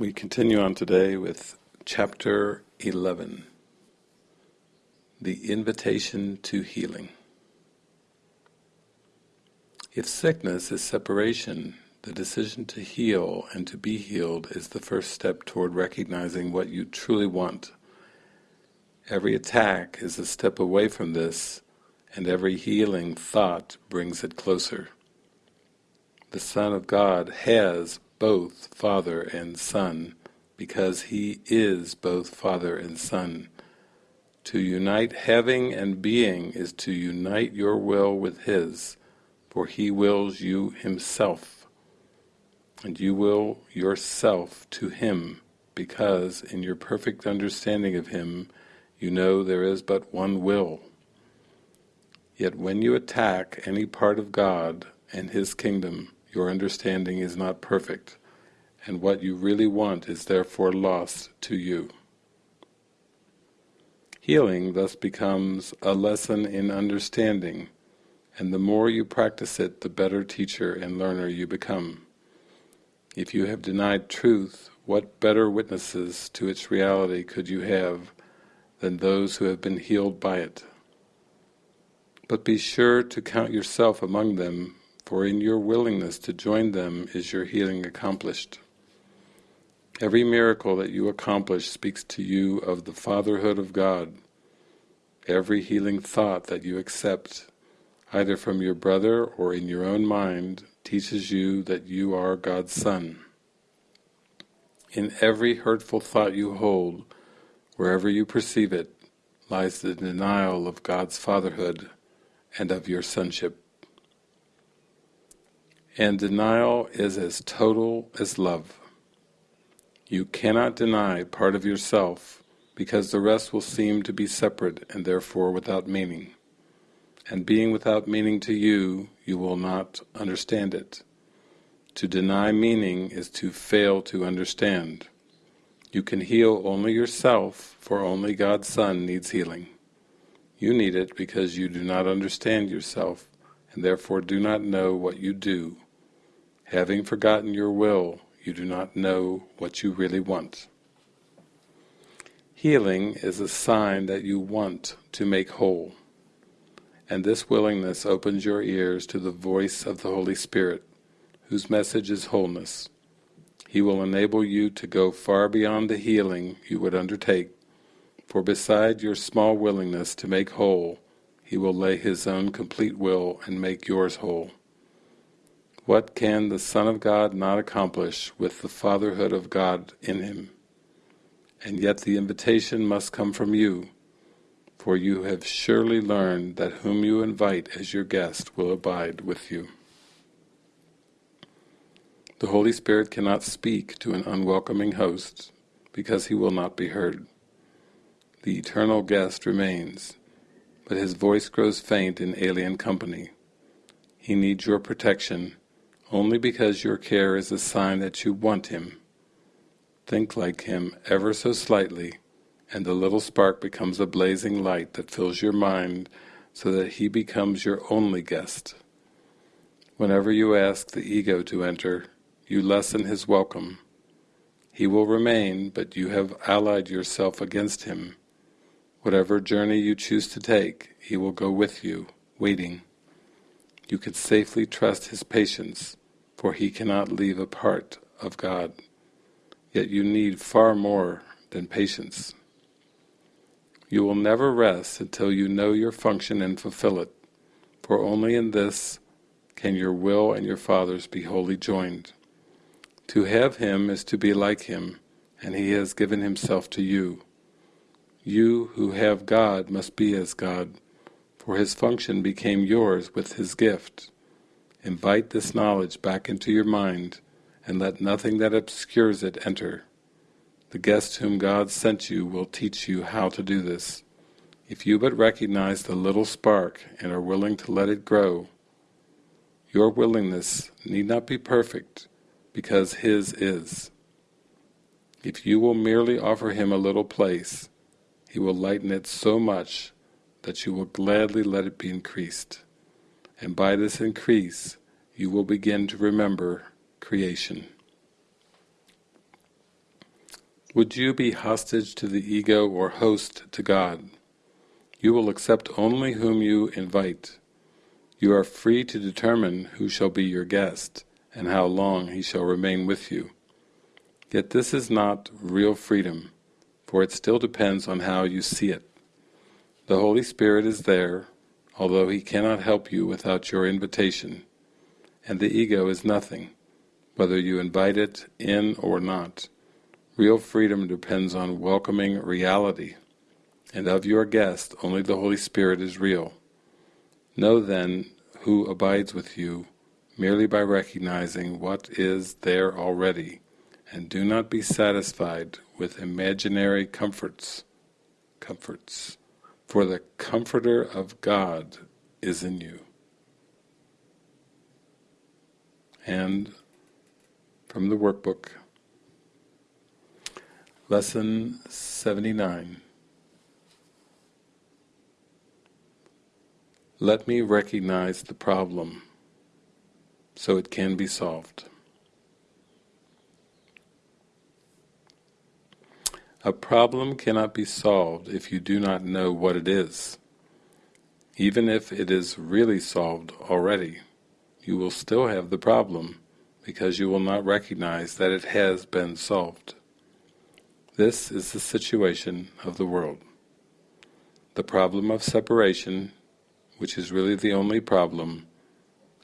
We continue on today with chapter 11 The Invitation to Healing. If sickness is separation, the decision to heal and to be healed is the first step toward recognizing what you truly want. Every attack is a step away from this, and every healing thought brings it closer. The Son of God has both Father and Son, because He is both Father and Son. To unite having and being is to unite your will with His, for He wills you Himself, and you will yourself to Him, because in your perfect understanding of Him you know there is but one will. Yet when you attack any part of God and His kingdom, your understanding is not perfect, and what you really want is therefore lost to you. Healing thus becomes a lesson in understanding, and the more you practice it, the better teacher and learner you become. If you have denied truth, what better witnesses to its reality could you have than those who have been healed by it? But be sure to count yourself among them for in your willingness to join them is your healing accomplished. Every miracle that you accomplish speaks to you of the fatherhood of God. Every healing thought that you accept, either from your brother or in your own mind, teaches you that you are God's son. In every hurtful thought you hold, wherever you perceive it, lies the denial of God's fatherhood and of your sonship. And denial is as total as love. You cannot deny part of yourself because the rest will seem to be separate and therefore without meaning. And being without meaning to you, you will not understand it. To deny meaning is to fail to understand. You can heal only yourself, for only God's Son needs healing. You need it because you do not understand yourself and therefore do not know what you do. Having forgotten your will, you do not know what you really want. Healing is a sign that you want to make whole, and this willingness opens your ears to the voice of the Holy Spirit, whose message is wholeness. He will enable you to go far beyond the healing you would undertake, for beside your small willingness to make whole, he will lay his own complete will and make yours whole. What can the Son of God not accomplish with the fatherhood of God in him? And yet the invitation must come from you, for you have surely learned that whom you invite as your guest will abide with you. The Holy Spirit cannot speak to an unwelcoming host, because he will not be heard. The eternal guest remains, but his voice grows faint in alien company. He needs your protection only because your care is a sign that you want him. Think like him ever so slightly, and the little spark becomes a blazing light that fills your mind so that he becomes your only guest. Whenever you ask the ego to enter, you lessen his welcome. He will remain, but you have allied yourself against him. Whatever journey you choose to take, he will go with you, waiting. You can safely trust his patience, for he cannot leave a part of God. Yet you need far more than patience. You will never rest until you know your function and fulfill it, for only in this can your will and your Father's be wholly joined. To have Him is to be like Him, and He has given Himself to you. You who have God must be as God, for His function became yours with His gift. Invite this knowledge back into your mind, and let nothing that obscures it enter. The guest whom God sent you will teach you how to do this. If you but recognize the little spark and are willing to let it grow, your willingness need not be perfect, because His is. If you will merely offer Him a little place, he will lighten it so much that you will gladly let it be increased. And by this increase, you will begin to remember creation. Would you be hostage to the ego or host to God? You will accept only whom you invite. You are free to determine who shall be your guest, and how long he shall remain with you. Yet this is not real freedom, for it still depends on how you see it. The Holy Spirit is there, although he cannot help you without your invitation, and the ego is nothing, whether you invite it in or not. Real freedom depends on welcoming reality, and of your guest only the Holy Spirit is real. Know then who abides with you merely by recognizing what is there already, and do not be satisfied with imaginary comforts. Comforts for the Comforter of God is in you. And from the workbook, Lesson 79 Let me recognize the problem so it can be solved. A problem cannot be solved if you do not know what it is. Even if it is really solved already, you will still have the problem because you will not recognize that it has been solved. This is the situation of the world. The problem of separation, which is really the only problem,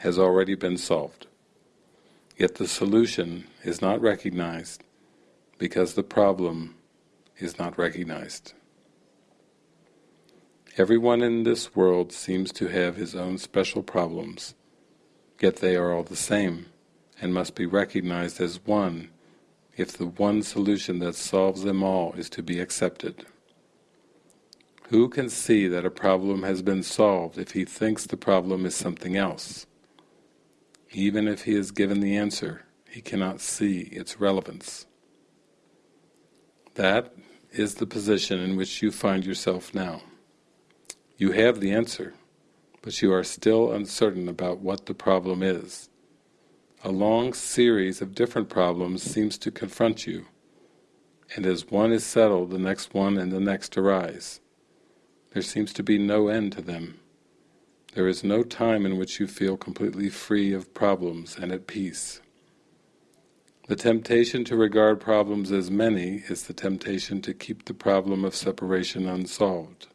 has already been solved. Yet the solution is not recognized because the problem is not recognized. Everyone in this world seems to have his own special problems, yet they are all the same and must be recognized as one if the one solution that solves them all is to be accepted. Who can see that a problem has been solved if he thinks the problem is something else? Even if he is given the answer, he cannot see its relevance. That is the position in which you find yourself now. You have the answer, but you are still uncertain about what the problem is. A long series of different problems seems to confront you, and as one is settled, the next one and the next arise. There seems to be no end to them. There is no time in which you feel completely free of problems and at peace. The temptation to regard problems as many is the temptation to keep the problem of separation unsolved.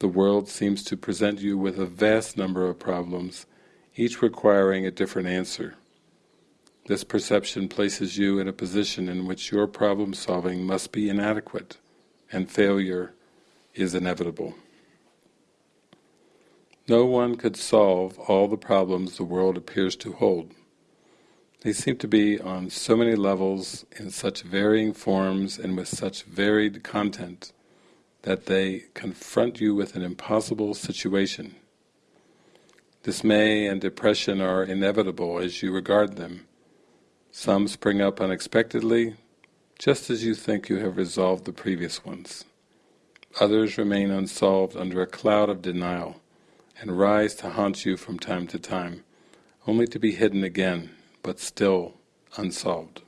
The world seems to present you with a vast number of problems, each requiring a different answer. This perception places you in a position in which your problem solving must be inadequate, and failure is inevitable. No one could solve all the problems the world appears to hold. They seem to be on so many levels, in such varying forms and with such varied content, that they confront you with an impossible situation. Dismay and depression are inevitable as you regard them. Some spring up unexpectedly, just as you think you have resolved the previous ones. Others remain unsolved under a cloud of denial, and rise to haunt you from time to time, only to be hidden again but still unsolved.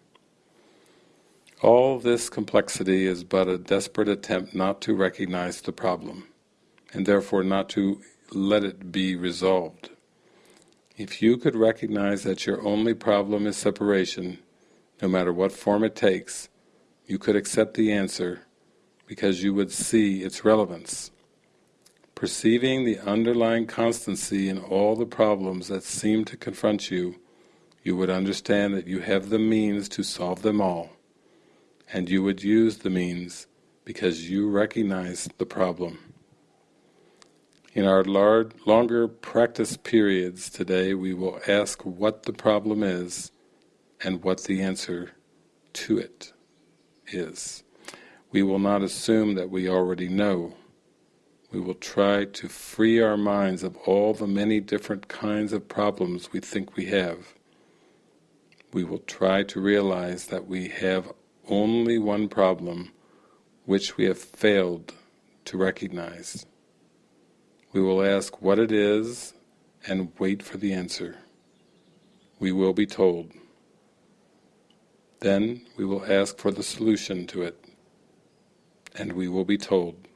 All this complexity is but a desperate attempt not to recognize the problem, and therefore not to let it be resolved. If you could recognize that your only problem is separation, no matter what form it takes, you could accept the answer because you would see its relevance. Perceiving the underlying constancy in all the problems that seem to confront you you would understand that you have the means to solve them all, and you would use the means because you recognize the problem. In our large, longer practice periods today, we will ask what the problem is and what the answer to it is. We will not assume that we already know. We will try to free our minds of all the many different kinds of problems we think we have we will try to realize that we have only one problem which we have failed to recognize. We will ask what it is and wait for the answer. We will be told. Then we will ask for the solution to it, and we will be told.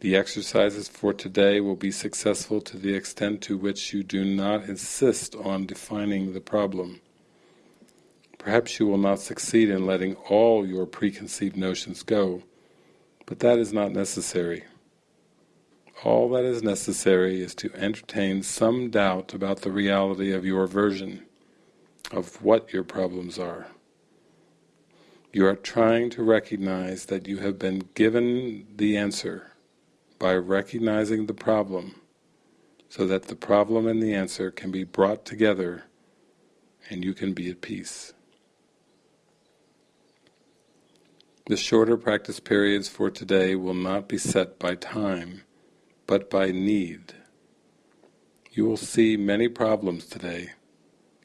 The exercises for today will be successful to the extent to which you do not insist on defining the problem. Perhaps you will not succeed in letting all your preconceived notions go, but that is not necessary. All that is necessary is to entertain some doubt about the reality of your version, of what your problems are. You are trying to recognize that you have been given the answer by recognizing the problem, so that the problem and the answer can be brought together and you can be at peace. The shorter practice periods for today will not be set by time, but by need. You will see many problems today,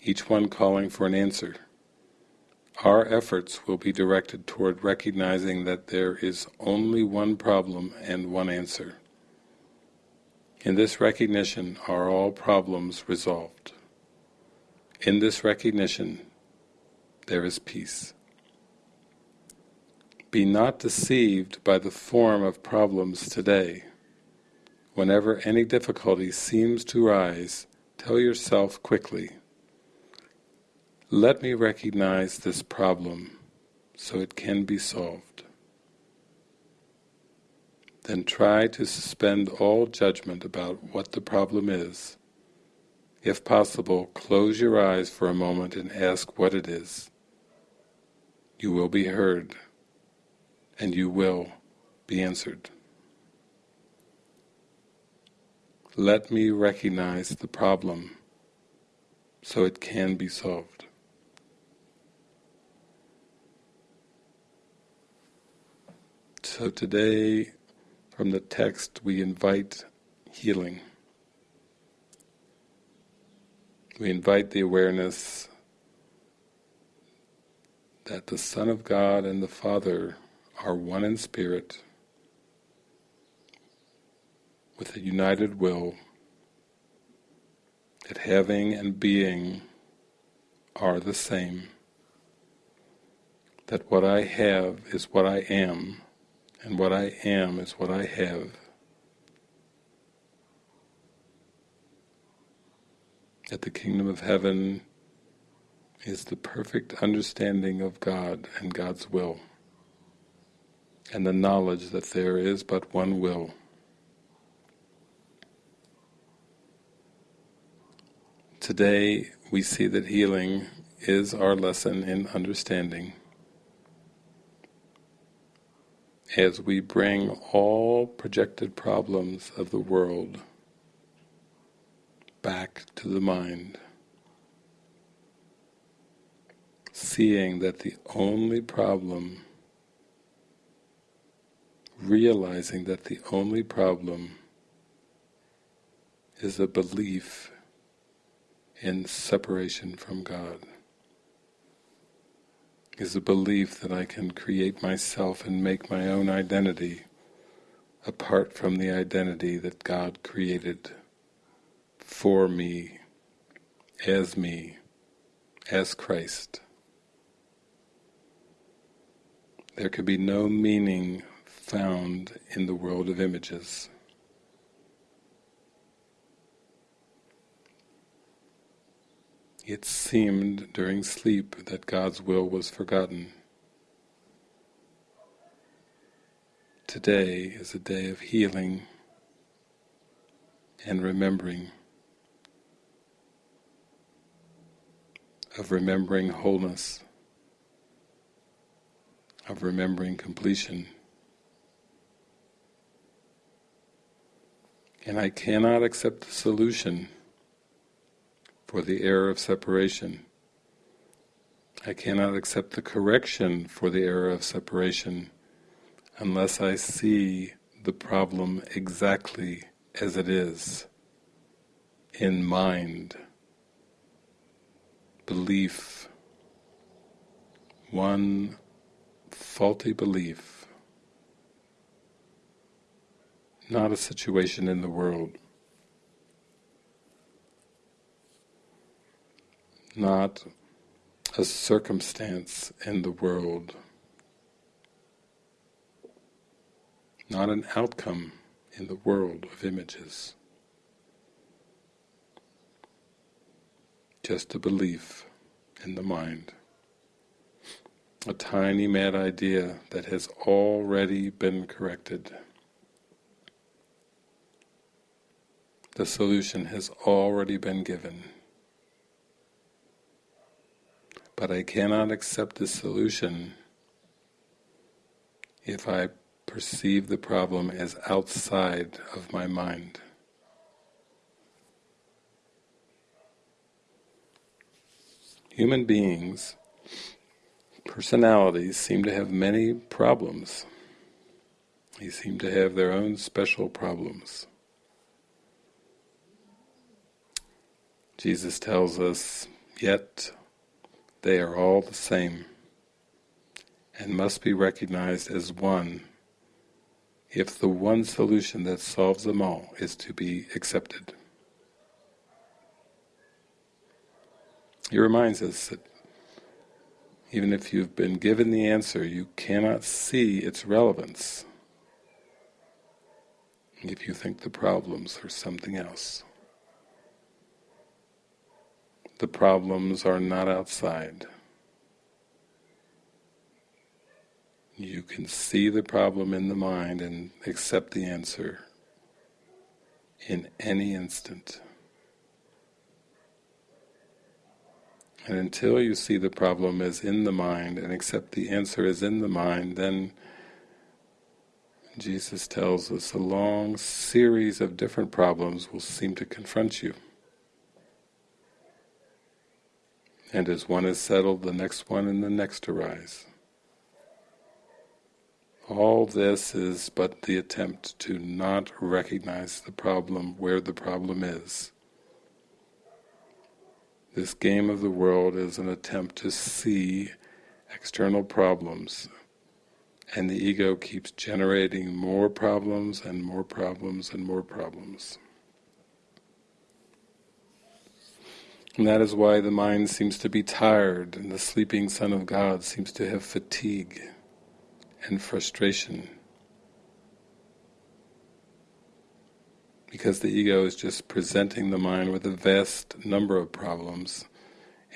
each one calling for an answer. Our efforts will be directed toward recognizing that there is only one problem and one answer. In this recognition are all problems resolved. In this recognition there is peace. Be not deceived by the form of problems today. Whenever any difficulty seems to rise, tell yourself quickly, let me recognize this problem so it can be solved. Then try to suspend all judgment about what the problem is. If possible, close your eyes for a moment and ask what it is. You will be heard and you will be answered. Let me recognize the problem so it can be solved. So today, from the text, we invite healing. We invite the awareness that the Son of God and the Father are one in spirit with a united will that having and being are the same, that what I have is what I am, and what I am is what I have. That the kingdom of heaven is the perfect understanding of God and God's will and the knowledge that there is but one will. Today we see that healing is our lesson in understanding. As we bring all projected problems of the world back to the mind, seeing that the only problem realizing that the only problem is a belief in separation from God, is a belief that I can create myself and make my own identity apart from the identity that God created for me, as me, as Christ. There could be no meaning found in the world of images. It seemed during sleep that God's will was forgotten. Today is a day of healing and remembering, of remembering wholeness, of remembering completion. And I cannot accept the solution for the error of separation. I cannot accept the correction for the error of separation unless I see the problem exactly as it is, in mind, belief, one faulty belief not a situation in the world. Not a circumstance in the world, not an outcome in the world of images. Just a belief in the mind. A tiny mad idea that has already been corrected. The solution has already been given. But I cannot accept the solution if I perceive the problem as outside of my mind. Human beings, personalities, seem to have many problems. They seem to have their own special problems. Jesus tells us, yet they are all the same and must be recognized as one if the one solution that solves them all is to be accepted. He reminds us that even if you've been given the answer, you cannot see its relevance if you think the problems are something else. The problems are not outside. You can see the problem in the mind and accept the answer in any instant. And until you see the problem as in the mind and accept the answer as in the mind, then Jesus tells us a long series of different problems will seem to confront you. And as one is settled, the next one and the next arise. All this is but the attempt to not recognize the problem where the problem is. This game of the world is an attempt to see external problems and the ego keeps generating more problems and more problems and more problems. And that is why the mind seems to be tired and the sleeping Son of God seems to have fatigue and frustration. Because the ego is just presenting the mind with a vast number of problems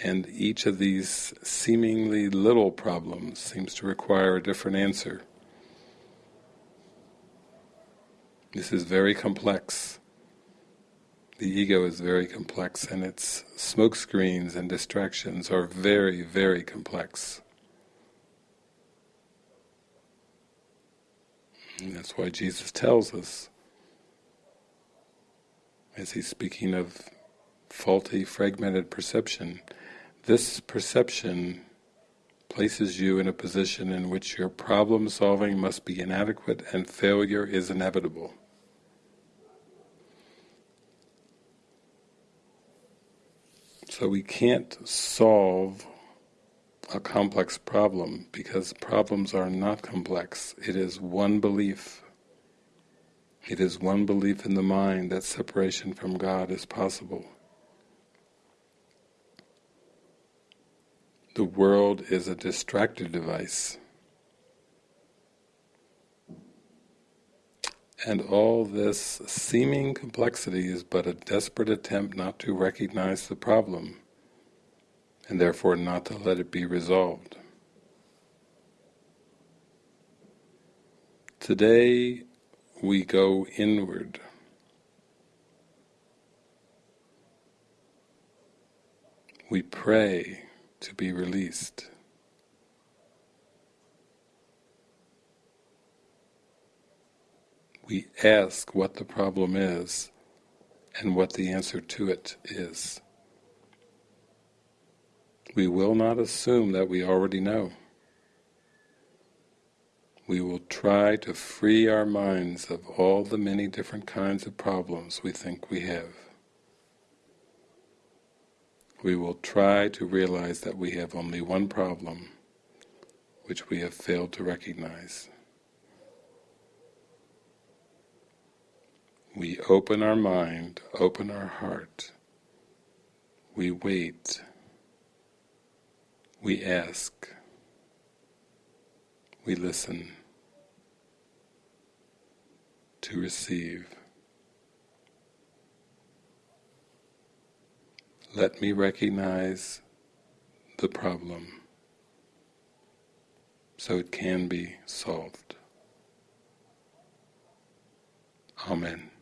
and each of these seemingly little problems seems to require a different answer. This is very complex the ego is very complex and its smokescreens and distractions are very, very complex. And that's why Jesus tells us, as he's speaking of faulty, fragmented perception, this perception places you in a position in which your problem solving must be inadequate and failure is inevitable. So we can't solve a complex problem because problems are not complex. It is one belief. It is one belief in the mind that separation from God is possible. The world is a distracted device. And all this seeming complexity is but a desperate attempt not to recognize the problem, and therefore not to let it be resolved. Today we go inward. We pray to be released. We ask what the problem is and what the answer to it is. We will not assume that we already know. We will try to free our minds of all the many different kinds of problems we think we have. We will try to realize that we have only one problem, which we have failed to recognize. We open our mind, open our heart. We wait We ask. We listen to receive. Let me recognize the problem so it can be solved. Amen.